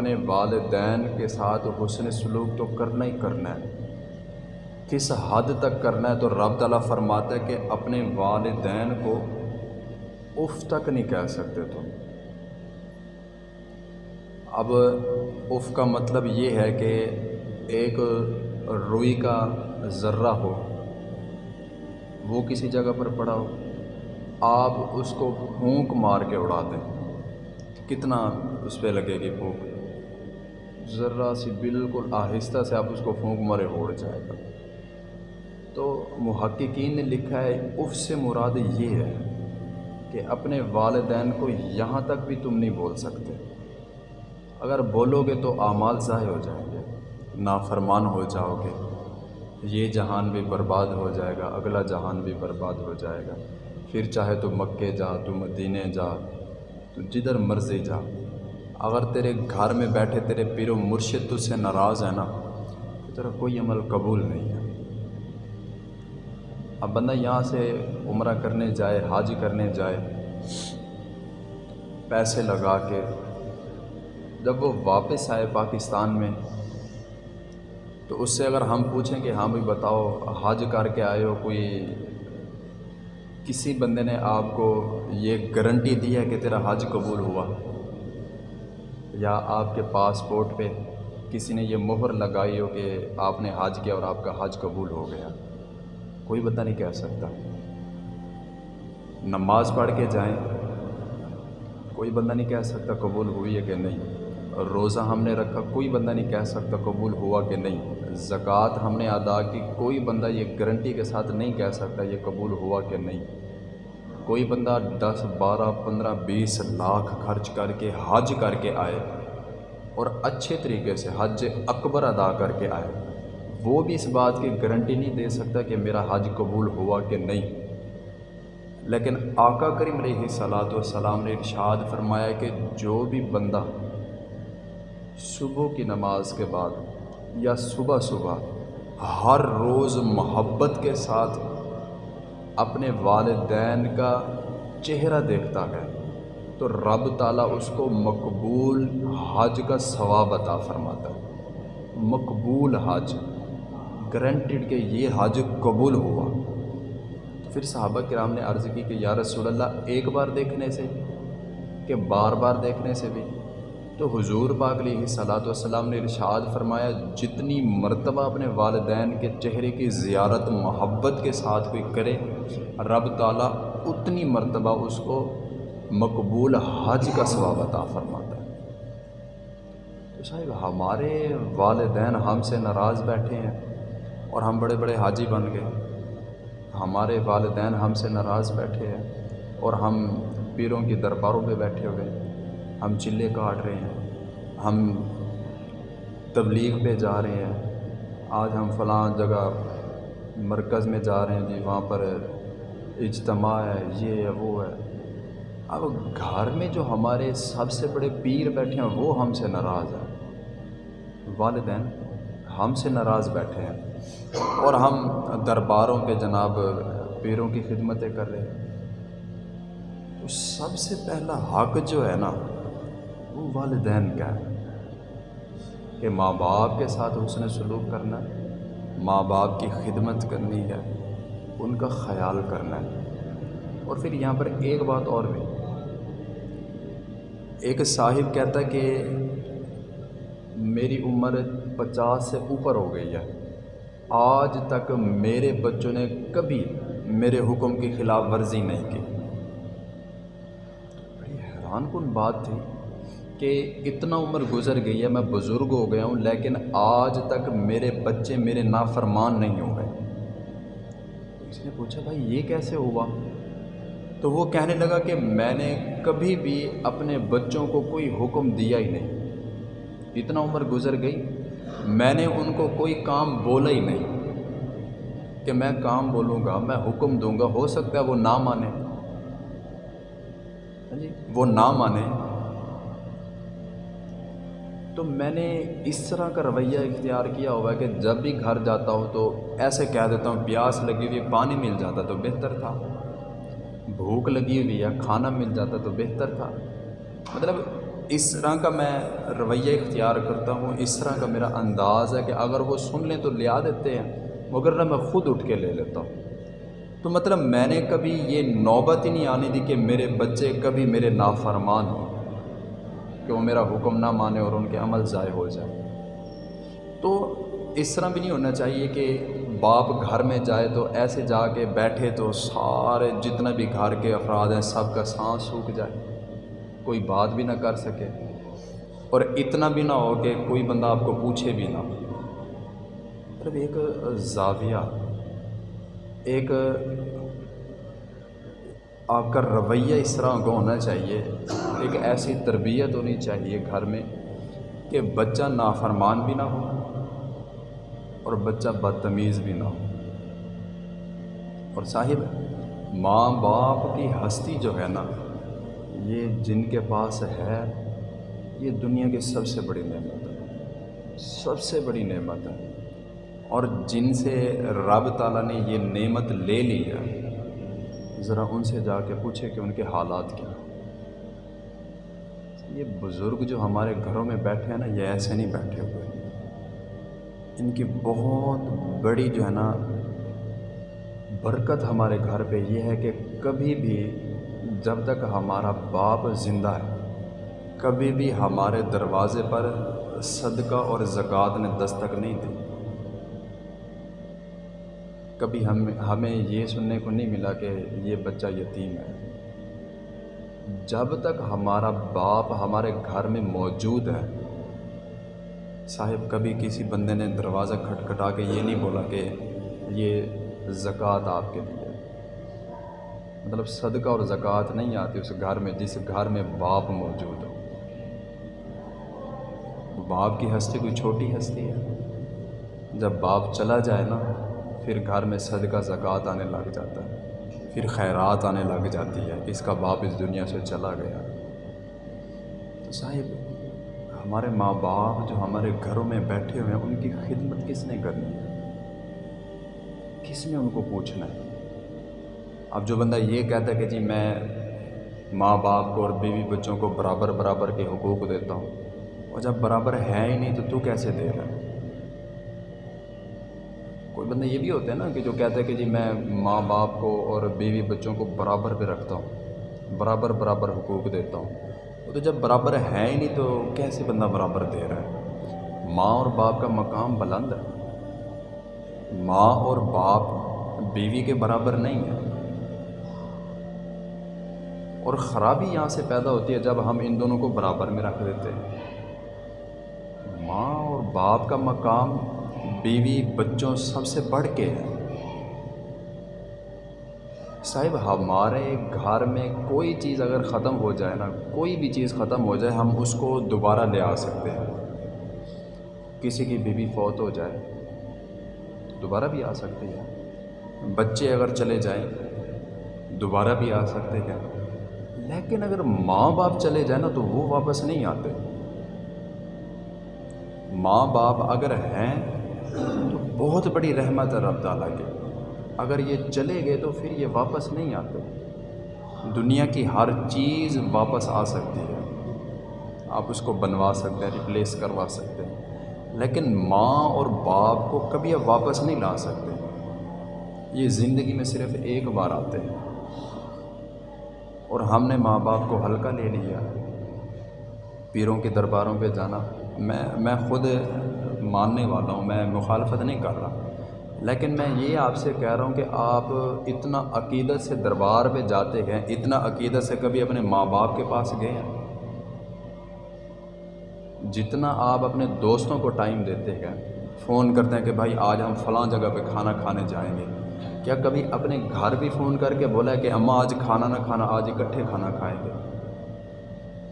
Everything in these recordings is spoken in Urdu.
اپنے والدین کے ساتھ حسن سلوک تو کرنا ہی کرنا ہے۔ کس حد تک کرنا ہے تو رب تعالیٰ فرماتا ہے کہ اپنے والدین کو اف تک نہیں کہہ سکتے تم۔ اب اف کا مطلب یہ ہے کہ ایک روئی کا ذرہ ہو، وہ کسی جگہ پر پڑا ہو، آپ اس کو پھونک مار کے اڑا دیں۔ کتنا اس پہ لگے گی پھونک؟ ذرا سی بالکل آہستہ سے آپ اس کو پھونک مارے اڑ جائے گا۔ تو محققین نے لکھا ہے، اف سے مراد یہ ہے کہ اپنے والدین کو یہاں تک بھی تم نہیں بول سکتے۔ اگر بولو گے تو اعمال ضائع ہو جائیں گے، نافرمان ہو جاؤ گے۔ یہ جہان بھی برباد ہو جائے گا، اگلا جہان بھی برباد ہو جائے گا۔ پھر چاہے تو مکے جا، تو مدینے جا، تو جدھر مرضی جا۔ اگر تیرے گھر میں بیٹھے تیرے پیر و مرشد تجھ سے ناراض ہے نا، تو تیرا کوئی عمل قبول نہیں ہے۔ اب بندہ یہاں سے عمرہ کرنے جائے، حاج کرنے جائے، پیسے لگا کے جب وہ واپس آئے پاکستان میں، تو اس سے اگر ہم پوچھیں کہ ہاں بھائی بتاؤ حج کر کے آئے ہو کوئی؟ کسی بندے نے آپ کو یہ گارنٹی دی ہے کہ تیرا حج قبول ہوا؟ یا آپ کے پاسپورٹ پہ کسی نے یہ مہر لگائی ہو کہ آپ نے حج کیا اور آپ کا حج قبول ہو گیا؟ کوئی بندہ نہیں کہہ سکتا۔ نماز پڑھ کے جائیں۔ کوئی بندہ نہیں کہہ سکتا قبول ہوئی ہے کہ نہیں۔ روزہ ہم نے رکھا، کوئی بندہ نہیں کہہ سکتا قبول ہوا کہ نہیں۔ زکوٰۃ ہم نے ادا کی، کوئی بندہ یہ گارنٹی کے ساتھ نہیں کہہ سکتا یہ قبول ہوا کہ نہیں۔ کوئی بندہ دس، بارہ، پندرہ، بیس لاکھ خرچ کر کے، حج کر کے آئے اور اچھے طریقے سے حج اکبر ادا کر کے آئے، وہ بھی اس بات کی گارنٹی نہیں دے سکتا کہ میرا حج قبول ہوا کہ نہیں۔ لیکن آقا کریم علیہ صلاحت والسلام نے ارشاد فرمایا کہ جو بھی بندہ صبح کی نماز کے بعد یا صبح صبح ہر روز محبت کے ساتھ اپنے والدین کا چہرہ دیکھتا ہے، تو رب تعالیٰ اس کو مقبول حج کا ثواب عطا فرماتا ہے۔ مقبول حج گرنٹڈ کہ یہ حج قبول ہوا۔ پھر صحابہ کرام نے عرض کی کہ یا رسول اللہ، ایک بار دیکھنے سے کہ بار بار دیکھنے سے بھی۔ تو حضور پاک علیہ صلاۃ والسلام نے ارشاد فرمایا، جتنی مرتبہ اپنے والدین کے چہرے کی زیارت، محبت کے ساتھ کوئی کرے رب تعالیٰ اتنی مرتبہ اس کو مقبول حج کا ثواب عطا فرماتا ہے۔ تو صاحب، ہمارے والدین ہم سے ناراض بیٹھے ہیں اور ہم بڑے بڑے حاجی بن گئے۔ ہمارے والدین ہم سے ناراض بیٹھے ہیں اور ہم پیروں کی درباروں پہ بیٹھے ہوئے ہیں۔ ہم چلے کاٹ رہے ہیں۔ ہم تبلیغ پہ جا رہے ہیں۔ آج ہم فلاں جگہ مرکز میں جا رہے ہیں جی وہاں پر اجتماع ہے، یہ ہے، وہ ہے۔ اب گھر میں جو ہمارے سب سے بڑے پیر بیٹھے ہیں، وہ ہم سے ناراض ہیں۔ والدین ہم سے ناراض بیٹھے ہیں۔ اور ہم درباروں پہ جناب پیروں کی خدمتیں کر رہے ہیں۔ تو سب سے پہلا حق جو ہے نا، وہ والدین کا ہے۔ کہ ماں باپ کے ساتھ حسن سلوک کرنا ہے ماں باپ کی خدمت کرنی ہے۔ ان کا خیال کرنا ہے۔ اور پھر یہاں پر ایک بات اور بھی۔ ایک صاحب کہتا ہے کہ میری عمر پچاس سے اوپر ہو گئی ہے۔ آج تک میرے بچوں نے کبھی میرے حکم کی خلاف ورزی نہیں کی۔ بڑی حیران کن بات تھی کہ اتنا عمر گزر گئی ہے، میں بزرگ ہو گیا ہوں، لیکن آج تک میرے بچے میرے نافرمان نہیں ہو اس نے پوچھا، بھائی، یہ کیسے ہوا؟ تو وہ کہنے لگا کہ میں نے کبھی بھی اپنے بچوں کو کوئی حکم دیا ہی نہیں۔ اتنا عمر گزر گئی، میں نے ان کو کوئی کام بولا ہی نہیں کہ میں کام بولوں گا، میں حکم دوں گا، ہو سکتا ہے وہ نہ مانے۔ ہاں جی وہ نہ مانے۔ تو میں نے اس طرح کا رویہ اختیار کیا ہوا ہے کہ جب بھی گھر جاتا ہوں تو ایسے کہہ دیتا ہوں، پیاس لگی ہوئی پانی مل جاتا تو بہتر تھا۔ بھوک لگی ہوئی ہے، کھانا مل جاتا تو بہتر تھا۔ مطلب اس طرح کا میں رویہ اختیار کرتا ہوں، اس طرح کا میرا انداز ہے کہ اگر وہ سن لیں تو لیا دیتے ہیں مگر نہ میں خود اٹھ کے لے لیتا ہوں۔ تو مطلب میں نے کبھی یہ نوبت ہی نہیں آنے دی کہ میرے بچے کبھی میرے نافرمان ہوں۔ کہ وہ میرا حکم نہ مانے اور ان کے عمل ضائع ہو جائے۔ تو اس طرح بھی نہیں ہونا چاہیے کہ باپ گھر میں جائے تو ایسے جا کے بیٹھے تو سارے جتنے بھی گھر کے افراد ہیں، سب کا سانس سوکھ جائے۔ کوئی بات بھی نہ کر سکے۔ اور اتنا بھی نہ ہو کہ کوئی بندہ آپ کو پوچھے بھی نہ مطلب ایک زاویہ، ایک آپ کا رویہ اس طرح کا ہونا چاہیے، ایک ایسی تربیت ہونی چاہیے گھر میں کہ بچہ نافرمان بھی نہ ہو اور بچہ بدتمیز بھی نہ ہو۔ اور صاحب، ماں باپ کی ہستی جو ہے نا، یہ جن کے پاس ہے، یہ دنیا کی سب سے بڑی نعمت ہے، سب سے بڑی نعمت ہے۔ اور جن سے رب تعالیٰ نے یہ نعمت لے لی ہے ذرا ان سے جا کے پوچھے کہ ان کے حالات کیا یہ بزرگ جو ہمارے گھروں میں بیٹھے ہیں نا، یہ ایسے نہیں بیٹھے ہوئے۔ ان کی بہت بڑی جو ہے نا، برکت ہمارے گھر پہ یہ ہے کہ کبھی بھی جب تک ہمارا باپ زندہ ہے، کبھی بھی ہمارے دروازے پر صدقہ اور زکوٰۃ نے دستک نہیں دی۔ کبھی ہم ہمیں یہ سننے کو نہیں ملا کہ یہ بچہ یتیم ہے۔ جب تک ہمارا باپ ہمارے گھر میں موجود ہے، صاحب، کبھی کسی بندے نے دروازہ کھٹکھٹا کے یہ نہیں بولا کہ یہ زکوٰۃ آپ کے لیے مطلب صدقہ اور زکوٰۃ نہیں آتی اس گھر میں، جس گھر میں باپ موجود ہو۔ باپ کی ہستی کوئی چھوٹی ہستی ہے؟ جب باپ چلا جائے نا پھر گھر میں صدقہ زکوٰۃ آنے لگ جاتا ہے، پھر خیرات آنے لگ جاتی ہے، اس کا باپ اس دنیا سے چلا گیا۔ تو صاحب، ہمارے ماں باپ جو ہمارے گھروں میں بیٹھے ہوئے ہیں، ان کی خدمت کس نے کرنی ہے؟ کس نے ان کو پوچھنا ہے؟ اب جو بندہ یہ کہتا ہے کہ جی میں ماں باپ کو اور بیوی بچوں کو برابر برابر کے حقوق دیتا ہوں اور جب برابر ہے ہی نہیں تو تو کیسے دے رہا ہے؟ کوئی بندہ یہ بھی ہوتا ہے نا کہ جو کہتا ہے کہ جی میں ماں باپ کو اور بیوی بچوں کو برابر پہ رکھتا ہوں، برابر برابر حقوق دیتا ہوں۔ وہ تو جب برابر ہے ہی نہیں تو کیسے بندہ برابر دے رہا ہے؟ ماں اور باپ کا مقام بلند ہے۔ ماں اور باپ بیوی کے برابر نہیں ہے۔ اور خرابی یہاں سے پیدا ہوتی ہے جب ہم ان دونوں کو برابر میں رکھ دیتے ہیں۔ ماں اور باپ کا مقام بیوی بچوں سب سے بڑھ کے ہے۔ صاحب، ہمارے گھر میں کوئی چیز اگر ختم ہو جائے نا، کوئی بھی چیز ختم ہو جائے، ہم اس کو دوبارہ لے آ سکتے ہیں۔ کسی کی بیوی فوت ہو جائے، دوبارہ بھی آ سکتی ہے بچے اگر چلے جائیں، دوبارہ بھی آ سکتے ہیں۔ لیکن اگر ماں باپ چلے جائیں نا، تو وہ واپس نہیں آتے۔ ماں باپ اگر ہیں تو بہت بڑی رحمت ہے رب تعالیٰ کی۔ اگر یہ چلے گئے تو پھر یہ واپس نہیں آتے۔ دنیا کی ہر چیز واپس آ سکتی ہے۔ آپ اس کو بنوا سکتے ہیں ریپلیس کروا سکتے ہیں۔ لیکن ماں اور باپ کو کبھی اب واپس نہیں لا سکتے۔ یہ زندگی میں صرف ایک بار آتے ہیں۔ اور ہم نے ماں باپ کو ہلکا لے لیا۔ پیروں کے درباروں پہ جانا۔ میں میں خود ماننے والا ہوں، میں مخالفت نہیں کر رہا۔ لیکن میں یہ آپ سے کہہ رہا ہوں کہ آپ اتنا عقیدت سے دربار پہ جاتے ہیں، اتنا عقیدت سے کبھی اپنے ماں باپ کے پاس گئے ہیں۔ جتنا آپ اپنے دوستوں کو ٹائم دیتے ہیں، فون کرتے ہیں کہ بھائی آج ہم فلاں جگہ پہ کھانا کھانے جائیں گے۔ کیا کبھی اپنے گھر بھی فون کر کے بولا کہ اماں آج کھانا نہ کھانا، آج اکٹھے کھانا کھائیں گے؟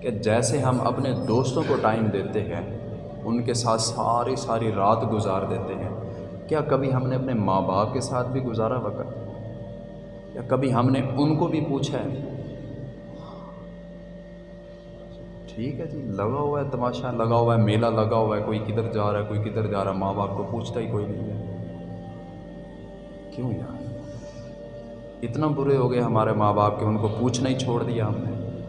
کہ جیسے ہم اپنے دوستوں کو ٹائم دیتے ہیں ان کے ساتھ ساری ساری رات گزار دیتے ہیں۔ کیا کبھی ہم نے اپنے ماں باپ کے ساتھ بھی گزارا وقت؟ یا کبھی ہم نے ان کو بھی پوچھا ہے؟ ٹھیک ہے جی لگا ہوا ہے تماشا، لگا ہوا ہے میلہ، لگا ہوا ہے کوئی کدھر جا رہا ہے، کوئی کدھر جا رہا ہے، ماں باپ کو پوچھتا ہی کوئی نہیں ہے۔ کیوں یار؟ اتنا برے ہو گئے ہمارے ماں باپ کے ان کو پوچھنا ہی چھوڑ دیا ہم نے۔